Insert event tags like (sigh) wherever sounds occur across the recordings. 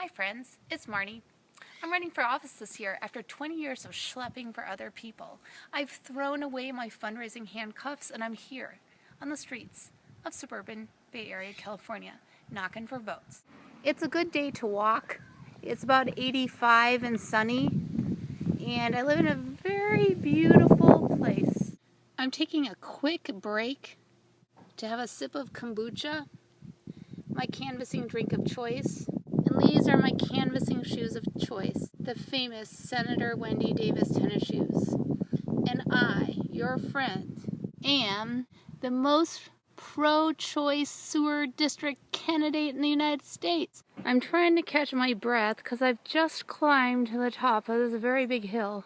Hi friends, it's Marnie. I'm running for office this year after 20 years of schlepping for other people. I've thrown away my fundraising handcuffs and I'm here on the streets of suburban Bay Area, California, knocking for votes. It's a good day to walk. It's about 85 and sunny and I live in a very beautiful place. I'm taking a quick break to have a sip of kombucha, my canvassing drink of choice, and these are my canvassing shoes of choice, the famous Senator Wendy Davis tennis shoes. And I, your friend, am the most pro-choice sewer district candidate in the United States. I'm trying to catch my breath because I've just climbed to the top of this very big hill.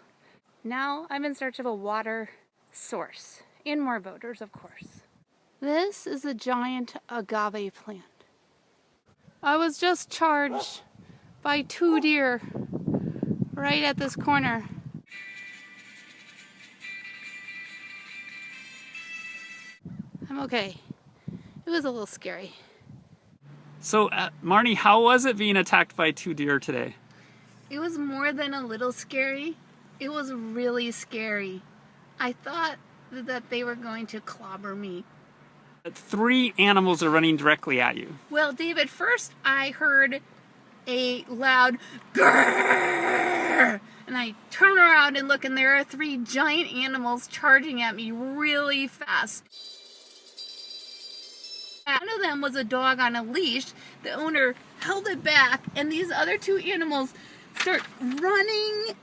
Now I'm in search of a water source and more voters, of course. This is a giant agave plant. I was just charged by two deer right at this corner. I'm okay. It was a little scary. So, uh, Marnie, how was it being attacked by two deer today? It was more than a little scary. It was really scary. I thought that they were going to clobber me. Three animals are running directly at you. Well, David, first I heard a loud grrr, and I turn around and look, and there are three giant animals charging at me really fast. One of them was a dog on a leash. The owner held it back, and these other two animals start running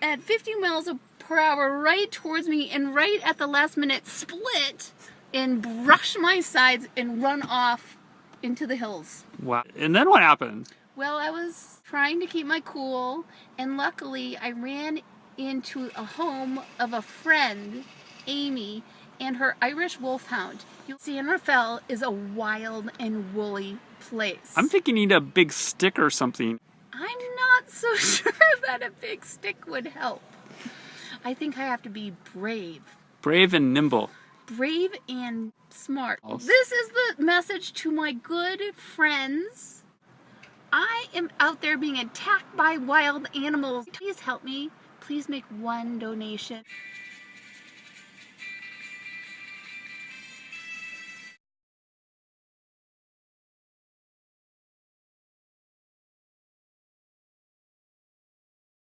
at 50 miles per hour right towards me, and right at the last minute split and brush my sides and run off into the hills. Wow. And then what happened? Well, I was trying to keep my cool, and luckily I ran into a home of a friend, Amy, and her Irish Wolfhound. San Rafael is a wild and woolly place. I'm thinking you need a big stick or something. I'm not so (laughs) sure that a big stick would help. I think I have to be brave. Brave and nimble brave and smart. This is the message to my good friends. I am out there being attacked by wild animals. Please help me. Please make one donation.